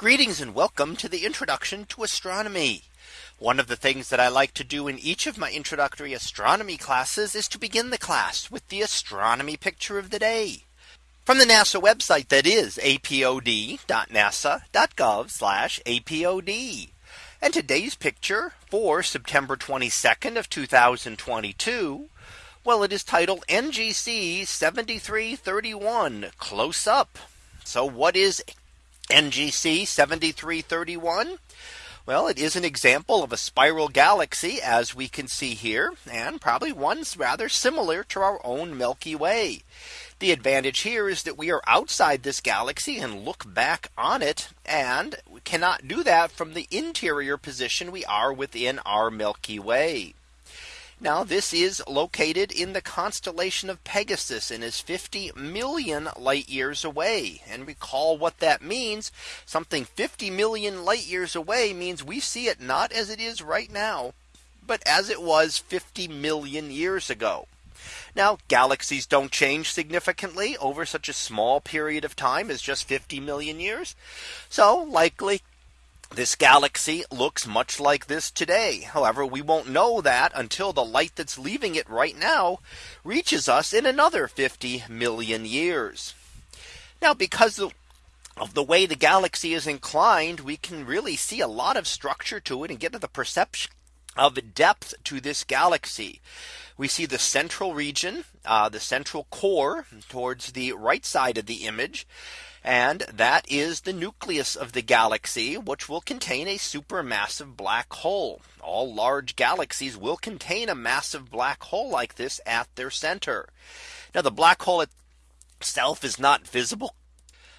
Greetings and welcome to the introduction to astronomy. One of the things that I like to do in each of my introductory astronomy classes is to begin the class with the astronomy picture of the day from the NASA website that is apod.nasa.gov apod. And today's picture for September 22nd of 2022. Well, it is titled NGC 7331 close up. So what is NGC 7331? Well, it is an example of a spiral galaxy as we can see here and probably one's rather similar to our own Milky Way. The advantage here is that we are outside this galaxy and look back on it and we cannot do that from the interior position we are within our Milky Way. Now this is located in the constellation of Pegasus and is 50 million light years away. And recall what that means. Something 50 million light years away means we see it not as it is right now, but as it was 50 million years ago. Now galaxies don't change significantly over such a small period of time as just 50 million years. So likely this galaxy looks much like this today. However, we won't know that until the light that's leaving it right now reaches us in another 50 million years. Now, because of the way the galaxy is inclined, we can really see a lot of structure to it and get to the perception of depth to this galaxy. We see the central region, uh, the central core towards the right side of the image. And that is the nucleus of the galaxy, which will contain a supermassive black hole. All large galaxies will contain a massive black hole like this at their center. Now the black hole itself is not visible.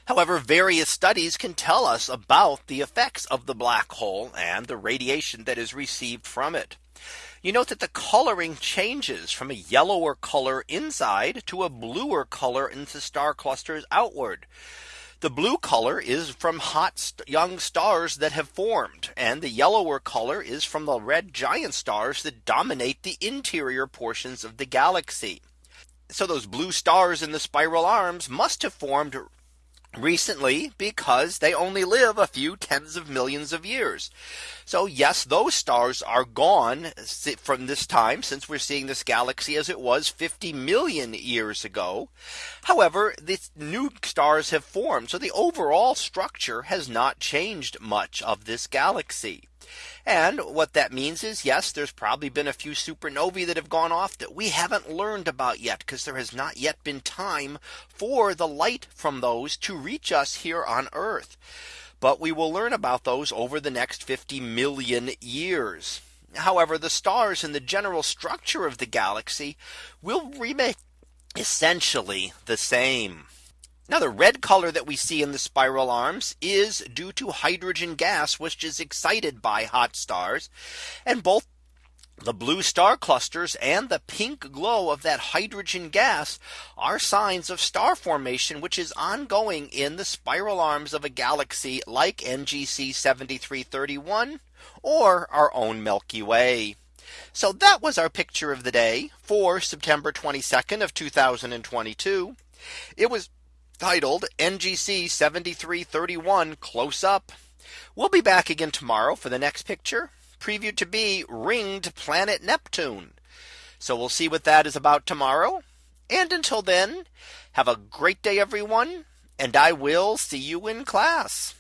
However, various studies can tell us about the effects of the black hole and the radiation that is received from it. You note that the coloring changes from a yellower color inside to a bluer color into star clusters outward. The blue color is from hot young stars that have formed and the yellower color is from the red giant stars that dominate the interior portions of the galaxy. So those blue stars in the spiral arms must have formed recently because they only live a few tens of millions of years. So yes, those stars are gone from this time since we're seeing this galaxy as it was 50 million years ago. However, the new stars have formed. So the overall structure has not changed much of this galaxy. And what that means is yes, there's probably been a few supernovae that have gone off that we haven't learned about yet because there has not yet been time for the light from those to reach us here on Earth. But we will learn about those over the next 50 million years. However, the stars and the general structure of the galaxy will remain essentially the same. Now the red color that we see in the spiral arms is due to hydrogen gas, which is excited by hot stars. And both the blue star clusters and the pink glow of that hydrogen gas are signs of star formation, which is ongoing in the spiral arms of a galaxy like NGC 7331 or our own Milky Way. So that was our picture of the day for September 22nd of 2022. It was titled NGC 7331 close up. We'll be back again tomorrow for the next picture previewed to be ringed planet Neptune. So we'll see what that is about tomorrow. And until then, have a great day, everyone. And I will see you in class.